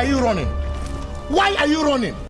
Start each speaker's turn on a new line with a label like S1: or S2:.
S1: are you running? Why are you running?